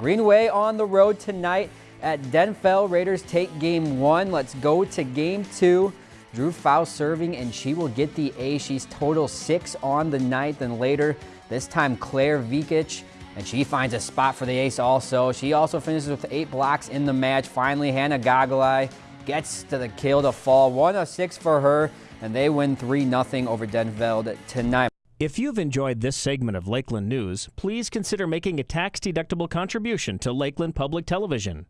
Greenway on the road tonight at Denfeld. Raiders take game one. Let's go to game two. Drew Faust serving, and she will get the A. She's total six on the night. And later, this time Claire Vikic, and she finds a spot for the ace also. She also finishes with eight blocks in the match. Finally, Hannah Gagalai gets to the kill to fall. One of six for her, and they win 3 0 over Denfeld tonight. If you've enjoyed this segment of Lakeland News, please consider making a tax-deductible contribution to Lakeland Public Television.